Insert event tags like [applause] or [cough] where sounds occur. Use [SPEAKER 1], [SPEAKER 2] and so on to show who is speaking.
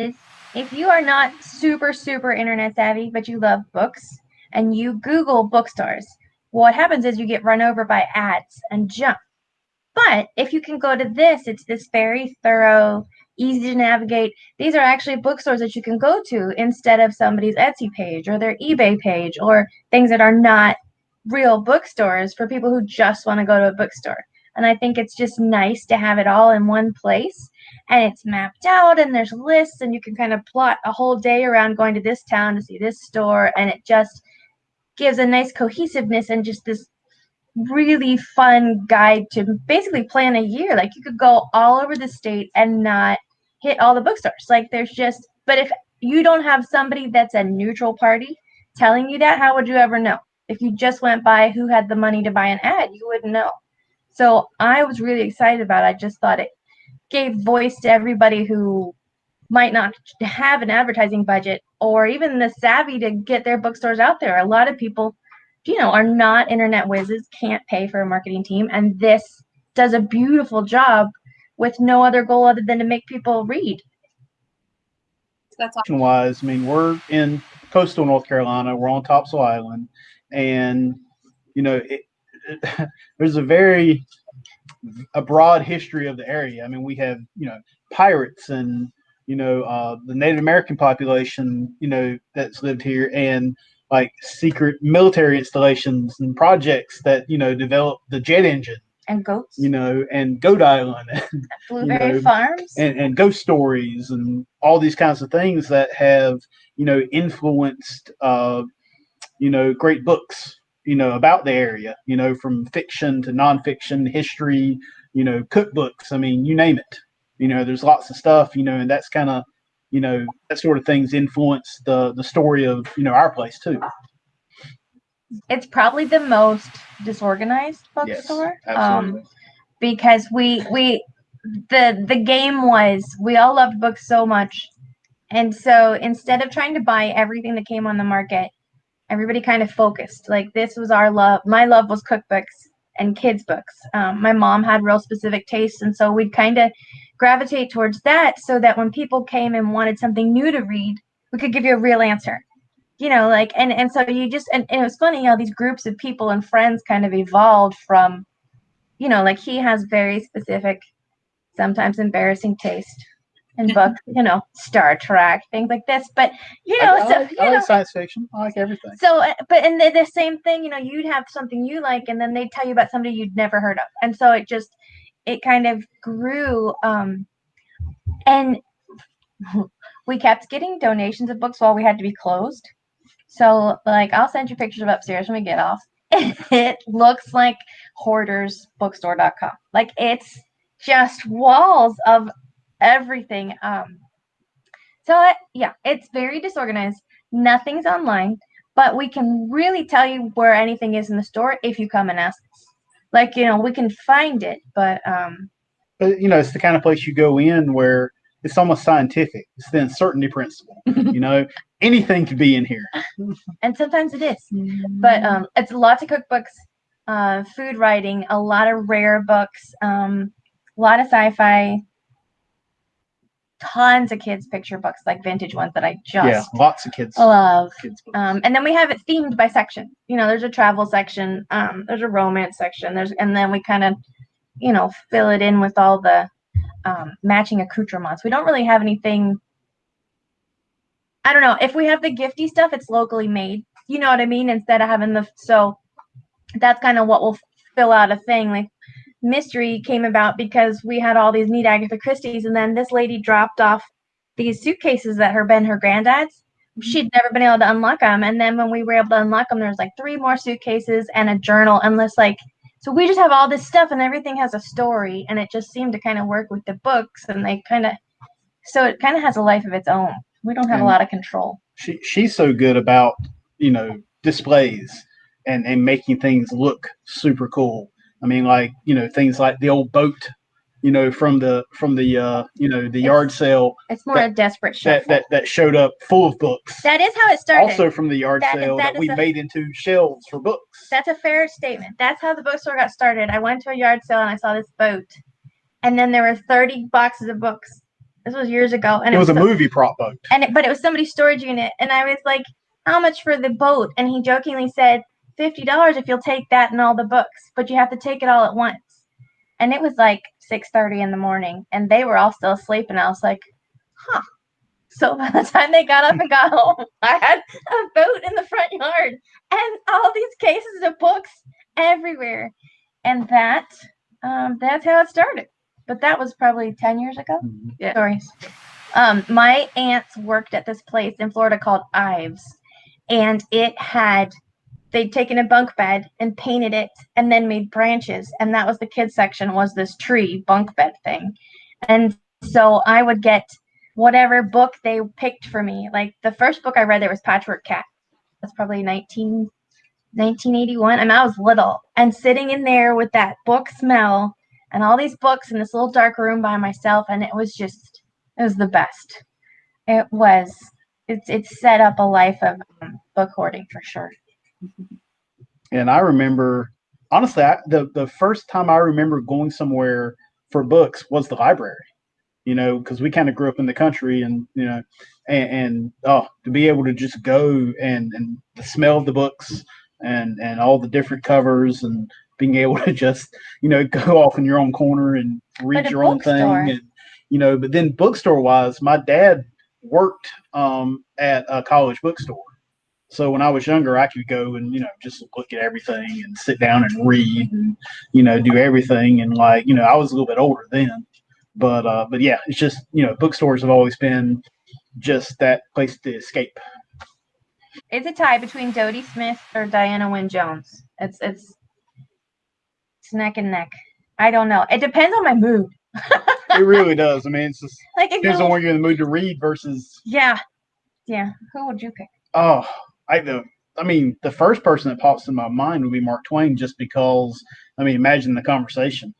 [SPEAKER 1] is if you are not super, super internet savvy, but you love books and you Google bookstores, what happens is you get run over by ads and junk. But if you can go to this, it's this very thorough, easy to navigate. These are actually bookstores that you can go to instead of somebody's Etsy page or their eBay page or things that are not real bookstores for people who just want to go to a bookstore. And I think it's just nice to have it all in one place and it's mapped out and there's lists and you can kind of plot a whole day around going to this town to see this store and it just gives a nice cohesiveness and just this really fun guide to basically plan a year. Like you could go all over the state and not hit all the bookstores. Like there's just, but if you don't have somebody that's a neutral party telling you that, how would you ever know? If you just went by who had the money to buy an ad, you wouldn't know. So I was really excited about it. I just thought it gave voice to everybody who might not have an advertising budget or even the savvy to get their bookstores out there. A lot of people, you know, are not internet whizzes, can't pay for a marketing team, and this does a beautiful job with no other goal other than to make people read.
[SPEAKER 2] That's awesome. wise. I mean, we're in coastal North Carolina. We're on Topsail Island, and you know, it, it, [laughs] there's a very a broad history of the area. I mean, we have you know pirates and you know uh, the Native American population, you know that's lived here, and like secret military installations and projects that you know developed the jet engine
[SPEAKER 1] and goats,
[SPEAKER 2] you know, and Goat Island, [laughs] and,
[SPEAKER 1] Blueberry you know, Farms,
[SPEAKER 2] and, and ghost stories, and all these kinds of things that have you know influenced uh, you know great books you know about the area you know from fiction to nonfiction history you know cookbooks i mean you name it. You know there's lots of stuff you know and that's kind of you know that sort of things influence the the story of you know our place too.
[SPEAKER 1] It's probably the most disorganized bookstore
[SPEAKER 2] yes, um
[SPEAKER 1] because we we the the game was we all loved books so much. And so instead of trying to buy everything that came on the market everybody kind of focused. Like this was our love. My love was cookbooks and kids books. Um, my mom had real specific tastes, and so we'd kind of gravitate towards that, so that when people came and wanted something new to read, we could give you a real answer. You know, like and and so you just and, and it was funny how these groups of people and friends kind of evolved from, you know, like he has very specific, sometimes embarrassing taste in books, [laughs] you know, Star Trek, things like this. But you know,
[SPEAKER 2] I, I
[SPEAKER 1] so
[SPEAKER 2] like,
[SPEAKER 1] you
[SPEAKER 2] I
[SPEAKER 1] know,
[SPEAKER 2] like science fiction. I like everything.
[SPEAKER 1] so, uh, but and the, the same thing, you know, you'd have something you like, and then they'd tell you about somebody you'd never heard of, and so it just it kind of grew. Um, and [laughs] we kept getting donations of books while we had to be closed. So, like, I'll send you pictures of upstairs when we get off. [laughs] it looks like hoardersbookstore.com. Like, it's just walls of everything. Um, so it, yeah, it's very disorganized. Nothing's online, but we can really tell you where anything is in the store if you come and ask us. Like you know, we can find it, but um,
[SPEAKER 2] but you know, it's the kind of place you go in where it's almost scientific. It's the uncertainty principle. you know, [laughs] anything could be in here.
[SPEAKER 1] and sometimes it is. But um, it's lots of cookbooks, uh, food writing, a lot of rare books, um, a lot of sci-fi, tons of kids picture books, like vintage ones that I just
[SPEAKER 2] yeah, lots of kids
[SPEAKER 1] love.
[SPEAKER 2] Kids.
[SPEAKER 1] Um, and then we have it themed by section. You know, there's a travel section, um, there's a romance section, there's and then we kind of, you know, fill it in with all the um, matching accoutrements. We don't really have anything. I don't know if we have the gifty stuff, it's locally made. You know what I mean? Instead of having the so, that's kind of what will fill out a thing. Like mystery came about because we had all these neat Agatha Christie's, and then this lady dropped off these suitcases that her been her granddad's. Mm-hmm. She'd never been able to unlock them, and then when we were able to unlock them, there was like three more suitcases and a journal, and this like. So we just have all this stuff, and everything has a story, and it just seemed to kind of work with the books, and they kind of, so it kind of has a life of its own. We don't have
[SPEAKER 2] And-
[SPEAKER 1] a lot of control.
[SPEAKER 2] She she's so good about you know displays and and making things look super cool. I mean, like you know things like the old boat, you know, from the from the uh, you know the yard sale
[SPEAKER 1] It's more
[SPEAKER 2] that-
[SPEAKER 1] a desperate
[SPEAKER 2] that, that that showed up full of books.
[SPEAKER 1] that is how it started.
[SPEAKER 2] also from the yard
[SPEAKER 1] That-
[SPEAKER 2] sale
[SPEAKER 1] that
[SPEAKER 2] that, we
[SPEAKER 1] a-
[SPEAKER 2] made into shelves for books.
[SPEAKER 1] That's a fair statement. That's how the bookstore got started. I went to a yard sale and I saw this boat, and then there were 30 boxes of books This was years ago, and
[SPEAKER 2] It was a
[SPEAKER 1] so-
[SPEAKER 2] movie prop boat.
[SPEAKER 1] and it, but it was somebody's storage unit and i was like how much for the boat and he jokingly said $50 if you'll take that and all the books but you have to take it all at once. And it was like 6.30 in the morning and they were all still asleep and i was like huh. So [laughs] by the time they got up and got home [laughs] i had a boat in the front yard and all these cases of books everywhere. And that um, that's how it started. But that was probably 10 years ago?
[SPEAKER 3] Yeah.
[SPEAKER 1] stories. Um, my aunts worked at this place in Florida called Ives, and it had they'd taken a bunk bed and painted it, and then made branches, and that was the kids section was this tree bunk bed thing, and so I would get whatever book they picked for me. Like the first book I read there was Patchwork Cat. That's probably 19, 1981. I mean, I was little, and sitting in there with that book smell and all these books in this little dark room by myself and it was just it was the best it was it's it set up a life of um, book hoarding for sure
[SPEAKER 2] And I remember, honestly, I, the the first time I remember going somewhere for books was the library. You know, because we kind of grew up in the country, and you know, and, and oh, to be able to just go and and the smell of the books and and all the different covers and being able to just you know [laughs] go off in your own corner and read your own thing and you know but then bookstore wise my dad worked um at a college bookstore so when I was younger, I could go and you know just look at everything and sit down and read and you know do everything. And like you know I was a little bit older then, but uh, but yeah, it's just you know bookstores have always been just that place to escape.
[SPEAKER 1] it's a tie between Dodie Smith or Diana Wynne Jones. It's it's it's neck and neck. I don't know. It depends on my mood. [laughs]
[SPEAKER 2] It really does. I mean, it's just
[SPEAKER 1] like if
[SPEAKER 2] depends on when you're in the mood to read versus
[SPEAKER 1] yeah. Yeah. Who would you pick?
[SPEAKER 2] Oh I the I mean the first person that pops in my mind would be Mark Twain just because I mean imagine the conversation